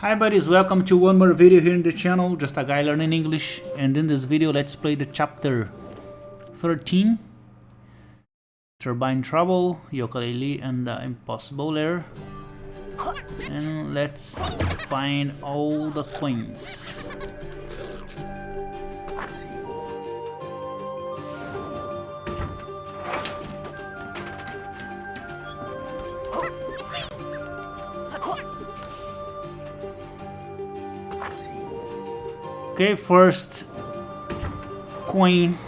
Hi buddies, welcome to one more video here in the channel, just a guy learning English. And in this video let's play the chapter 13 Turbine Trouble, Yooka-Laylee and the Impossible Lair and let's find all the coins Okay, first coin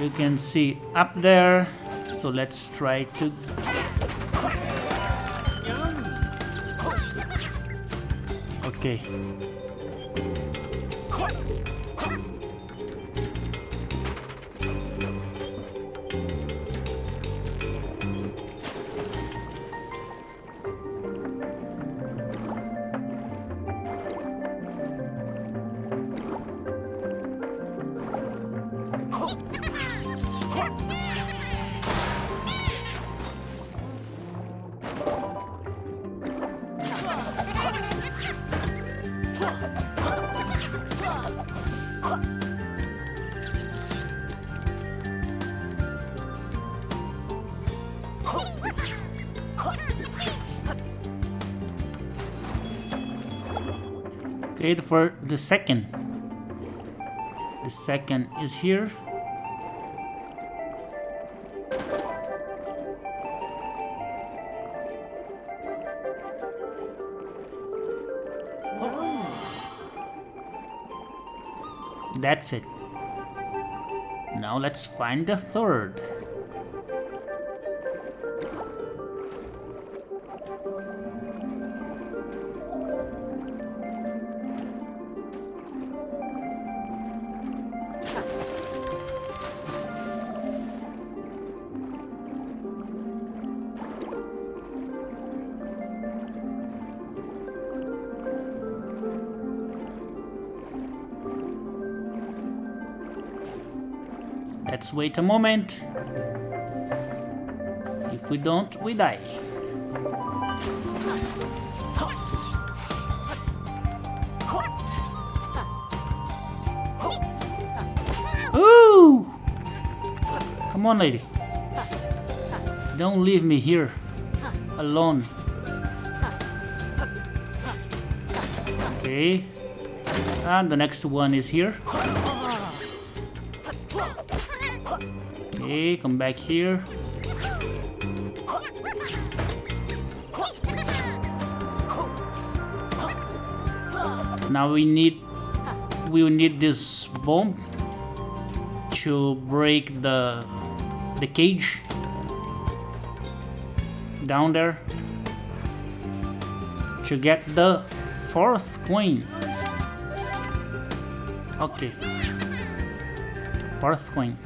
you can see up there. So let's try to Okay. Okay, for the second. The second is here. That's it. Now let's find the third. Let's wait a moment. If we don't, we die. Ooh! Come on, lady. Don't leave me here alone. Okay. And the next one is here. Okay, come back here. Now we need we will need this bomb to break the the cage down there to get the fourth coin. Okay. Fourth coin.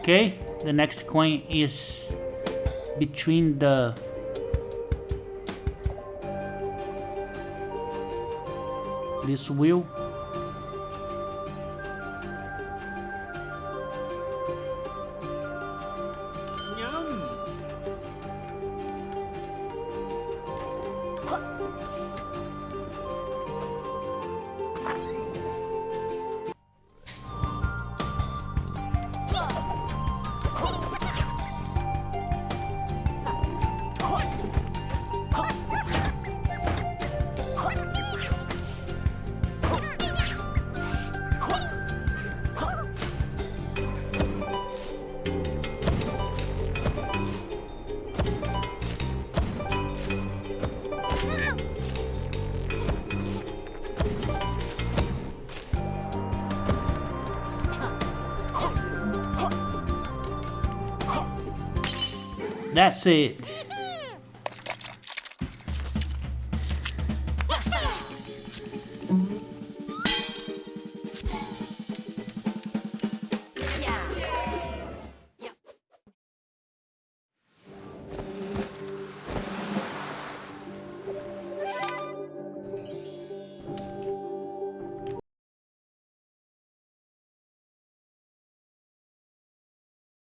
Okay, the next coin is between the this wheel ん? That's it.